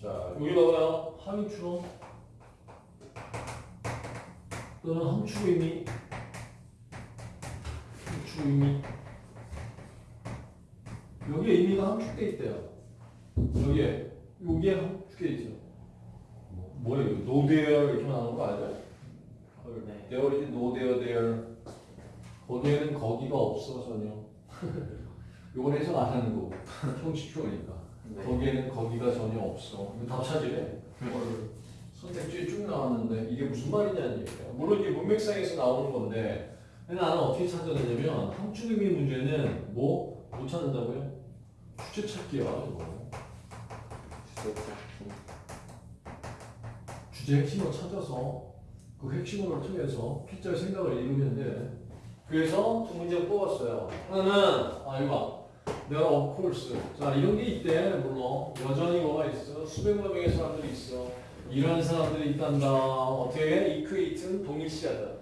자, 여기 봐봐요. 하위 추론 또는 함축 의미 함축 의미 여기에 의미가 함축돼 있대요. 여기에 여기에 함축돼 있죠. 뭐, 뭐예요? no there 이렇게 나오는 거 알죠? 네. no there there 거기에는 거기가 없어 전혀. 요건 해석 안 하는 거고 형식 표니까. 네. 거기에는 거기가 전혀 없어. 이거 다 찾으래. 그거를 선택지에 쭉 나왔는데 이게 무슨 말이냐는 얘기야. 물론 이게 문맥상에서 나오는 건데 나는 어떻게 찾아내냐면 함축 의미 문제는 뭐? 못 찾는다고요? 주체 찾기야 이거. 주제 찾기. 주제 핵심을 찾아서 그 핵심을 통해서 피자의 생각을 이루면 돼. 그래서 두 문제 뽑았어요. 하나는 아 이거 봐. 내가 of course. 자 이런 게 있대 물론. 여전히 뭐가 있어. 수백만 명의 사람들이 있어. 이런 사람들이 있단다. 어떻게 해? equate는 동일시하다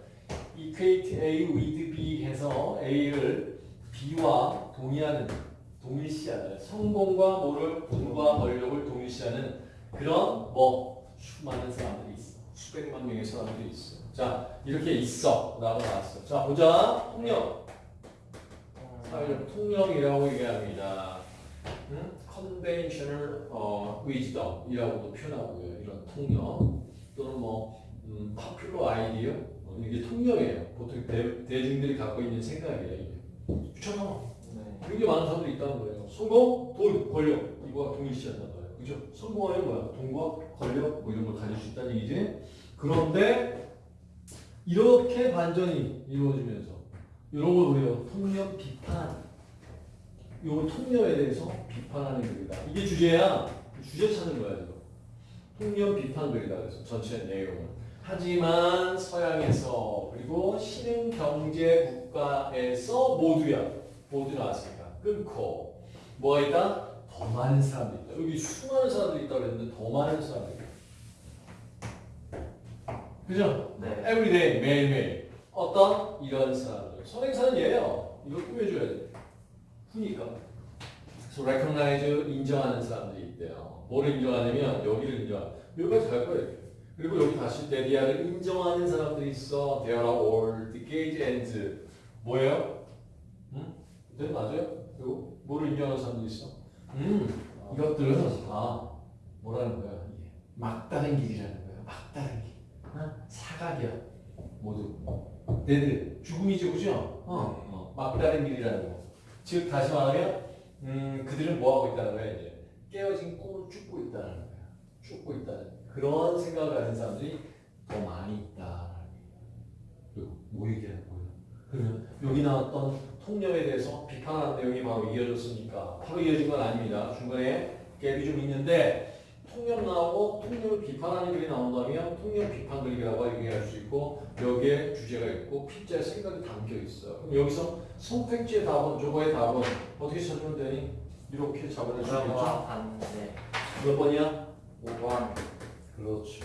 equate A with B 해서 A를 B와 동의하는 동일시하는 성공과 뭐를 돈과 권력을 동일시하는 그런 뭐 수많은 사람들이 있어. 수백만 명의 사람들이 있어. 자 이렇게 있어. 라고 나왔어. 자 보자. 통역 사회적 통역이라고 얘기합니다. 응? conventional 어, wisdom이라고도 표현하고요. 이런 통역 또는 뭐 음, popular idea 어, 이게 통역이에요. 보통 대, 대중들이 갖고 있는 생각이에요. 이게. 그렇잖아. 네. 굉장히 많은 사람들이 있다는 거예요. 성공, 돈, 권력 이거와 동일시한단 말이에요. 그죠? 성공하는 뭐야? 돈과 권력 뭐 이런 걸 가질 수 있다는 얘기지. 그런데 이렇게 반전이 이루어지면서 이런 걸 우리가 통념 비판 요 통념에 대해서 비판하는 글이다. 이게 주제야. 주제 찾는 거야 지금. 통념 비판 글이다. 그래서 전체 내용은. 하지만 서양에서 그리고 신흥 경제 국가에서 모두야. 모두 나왔으니까 끊고 뭐가 있다? 더 많은 사람들이 있다. 여기 수많은 사람들이 있다고 그랬는데 더 많은 사람들이 있다. 그죠? 네. everyday 매일매일 어떤 이런 사람들 선행사는 얘예요 이걸 꾸며줘야 돼 후니까 그래서 recognize 인정하는 사람들이 있대요 뭐를 인정하냐면 여기를 인정 여기까지 갈 거예요. 그리고 여기 다시 데디아를 인정하는 사람들이 있어 there are all the gauge and 뭐예요? 응? 네 맞아요? 그리고 뭐를 인정하는 사람들이 있어? 음 이것들은 다 뭐라는 거야 막다른 길이라는 거야 막다른 길 어? 사각이야 모두 네들 죽음이죠 그죠? 어, 어. 막다른 길이라는 거. 즉 다시 말하면 음, 그들은 뭐 하고 있다는 거야 이제 깨어진 꿈을 쫓고 있다는 거야. 쫓고 있다는 그런 생각을 가진 사람들이 더 많이 얘기야. 그리고 뭐 얘기하는 거야? 그러면 여기 나왔던 통념에 대해서 비판하는 내용이 바로 이어졌으니까 바로 이어진 건 아닙니다. 중간에 갭이 좀 있는데 통념 나오고 통념을 비판하는 글이 나온다면 통념 비판 글이라고 얘기할 수 있고 여기에 주제가 있고 피자의 생각이 담겨 있어요. 그럼 여기서 선택지의 답은 저거의 답은 어떻게 찾으면 되니? 이렇게 잡아낼 수? 그거와 반대. 몇 번이야? 5번. 그렇지.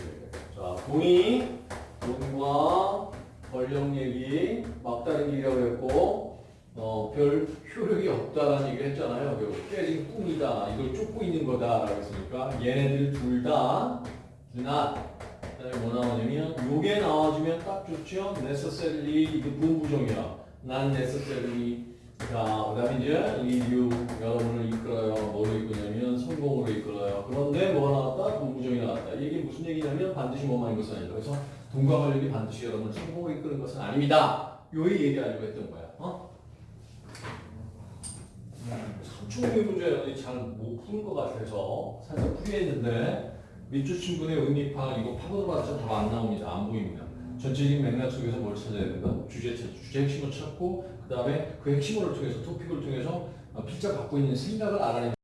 자, 동의, 돈과 권력 얘기, 막다른 길이라고 했고, 어, 별 효력이 없다라는 얘기 했잖아요. 결국 깨진 꿈이다. 이걸 쫓고 있는 거다. 라고 했으니까 얘네들 둘 다, not. 그뭐 나오냐면, 요게 나와주면 딱 좋죠. necessarily, 이게 부부정이야. not necessarily. 자, 그 다음에 이제 you, 여러분을 이끌어요. 뭐로 이끄냐면 성공으로 이끌어요. 그런데 뭐가 나왔다? 부부정이 나왔다. 이게 무슨 얘기냐면 반드시 뭐만 인 것은 아니다. 그래서 돈과 권력이 반드시 여러분을 성공으로 이끄는 것은 아닙니다. 요 얘기하려고 했던 거야. 어? 삼중의 문제 잘못 푸는 것 같아서 살짝 풀이했는데 밑줄 친구의 의미파 이거 파고들어 봤자 답 안 나옵니다. 안 보입니다. 전체적인 맥락 속에서 뭘 찾아야 된다? 주제 찾 주제 핵심을 찾고 그 다음에 그 핵심을 통해서 토픽을 통해서 필자 갖고 있는 생각을 알아내는